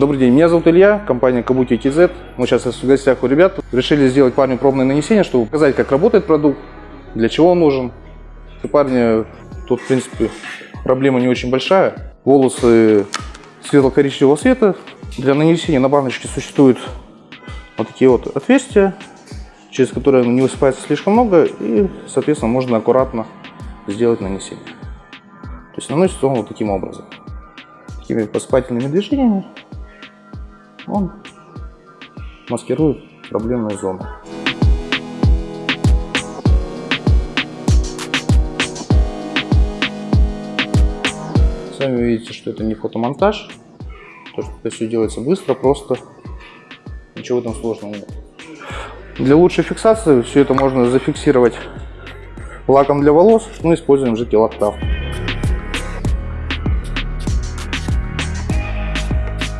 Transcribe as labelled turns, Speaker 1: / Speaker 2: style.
Speaker 1: Добрый день, меня зовут Илья, компания Kabuki TZ. Мы сейчас в гостях у ребят. Решили сделать парню пробное нанесение, чтобы показать, как работает продукт, для чего он нужен. У парня тут, в принципе, проблема не очень большая. Волосы светло-коричневого цвета. Для нанесения на баночке существуют вот такие вот отверстия, через которые не высыпается слишком много, и, соответственно, можно аккуратно сделать нанесение. То есть наносится он вот таким образом. Такими посыпательными движениями он маскирует проблемную зону. Сами видите, что это не фотомонтаж, то, что это все делается быстро, просто, ничего этом сложного нет. Для лучшей фиксации все это можно зафиксировать лаком для волос, мы используем жидкий лактав.